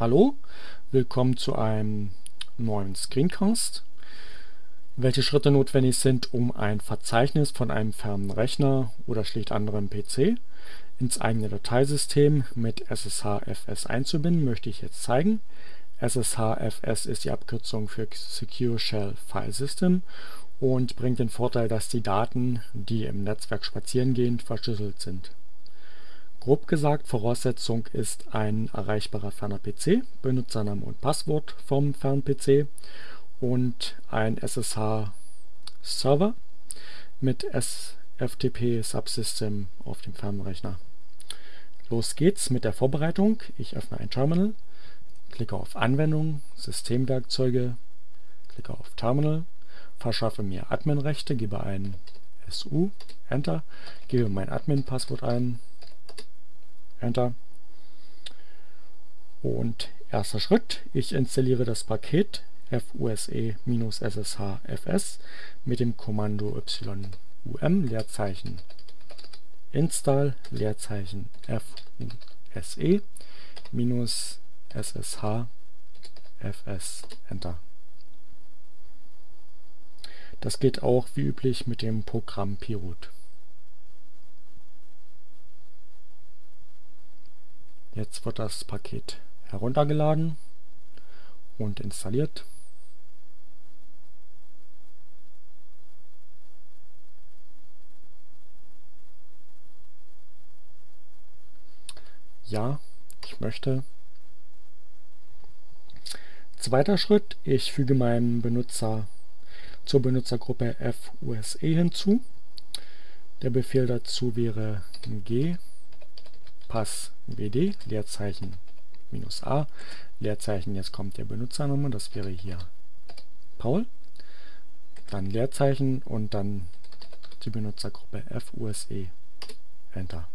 Hallo, willkommen zu einem neuen Screencast. Welche Schritte notwendig sind, um ein Verzeichnis von einem fernen Rechner oder schlicht anderem PC ins eigene Dateisystem mit SSHFS einzubinden, möchte ich jetzt zeigen. SSHFS ist die Abkürzung für Secure Shell File System und bringt den Vorteil, dass die Daten, die im Netzwerk spazieren gehen, verschlüsselt sind Grob gesagt, Voraussetzung ist ein erreichbarer ferner PC, Benutzername und Passwort vom Fern-PC und ein SSH-Server mit FTP-Subsystem auf dem Fernrechner. Los geht's mit der Vorbereitung. Ich öffne ein Terminal, klicke auf Anwendung, Systemwerkzeuge, klicke auf Terminal, verschaffe mir Adminrechte, gebe ein SU, Enter, gebe mein Admin-Passwort ein, Enter. Und erster Schritt, ich installiere das Paket fuse-sshfs mit dem Kommando yum Leerzeichen install Leerzeichen fuse minus sshfs Enter. Das geht auch wie üblich mit dem Programm Pirut. Jetzt wird das Paket heruntergeladen und installiert. Ja, ich möchte. Zweiter Schritt, ich füge meinen Benutzer zur Benutzergruppe FUSE hinzu. Der Befehl dazu wäre g pass wd, Leerzeichen minus a, Leerzeichen, jetzt kommt der Benutzernummer, das wäre hier Paul, dann Leerzeichen und dann die Benutzergruppe fuse, Enter.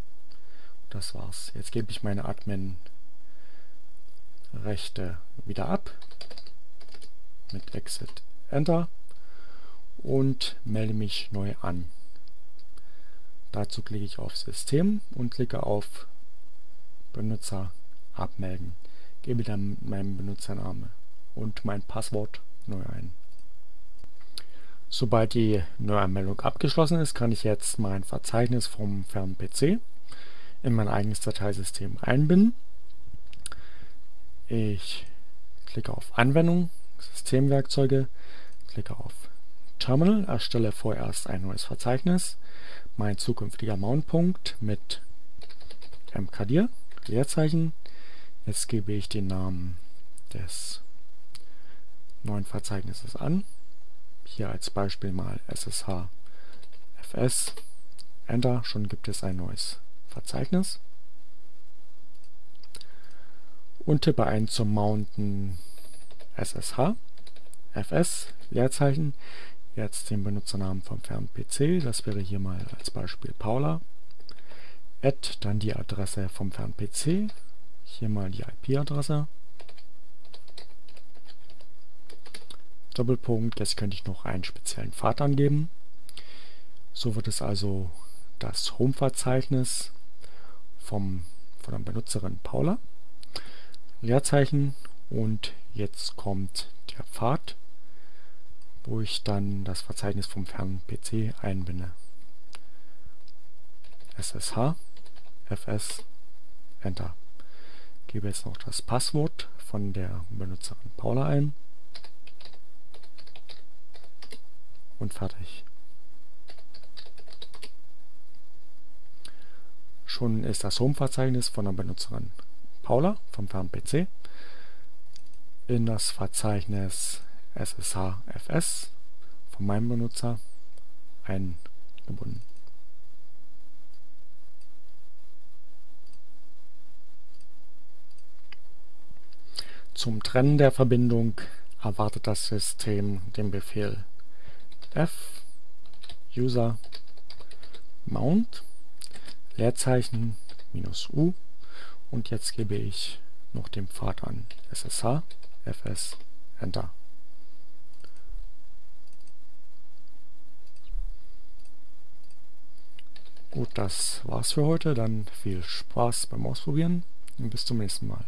Das war's. Jetzt gebe ich meine Admin-Rechte wieder ab mit Exit Enter und melde mich neu an. Dazu klicke ich auf System und klicke auf Benutzer abmelden. Gebe dann meinen Benutzername und mein Passwort neu ein. Sobald die Neuanmeldung abgeschlossen ist, kann ich jetzt mein Verzeichnis vom fernen PC in mein eigenes Dateisystem einbinden. Ich klicke auf Anwendung, Systemwerkzeuge, klicke auf Terminal, erstelle vorerst ein neues Verzeichnis, mein zukünftiger Mountpunkt mit mkdir Leerzeichen. Jetzt gebe ich den Namen des neuen Verzeichnisses an. Hier als Beispiel mal sshfs. Enter, schon gibt es ein neues Verzeichnis. Und tippe ein zum Mounten ssh, fs, Leerzeichen. Jetzt den Benutzernamen vom fernen PC, das wäre hier mal als Beispiel Paula add dann die Adresse vom Fern-PC, hier mal die IP-Adresse, Doppelpunkt, jetzt könnte ich noch einen speziellen Pfad angeben. So wird es also das Home-Verzeichnis von der Benutzerin Paula. Leerzeichen und jetzt kommt der Pfad, wo ich dann das Verzeichnis vom Fern-PC einbinde. SSH fs Enter. Gebe jetzt noch das Passwort von der Benutzerin Paula ein und fertig. Schon ist das Home-Verzeichnis von der Benutzerin Paula vom Fern-PC in das Verzeichnis sshfs von meinem Benutzer eingebunden. Zum Trennen der Verbindung erwartet das System den Befehl f user mount Leerzeichen minus u und jetzt gebe ich noch den Pfad an ssh fs enter. Gut, das war's für heute. Dann viel Spaß beim Ausprobieren und bis zum nächsten Mal.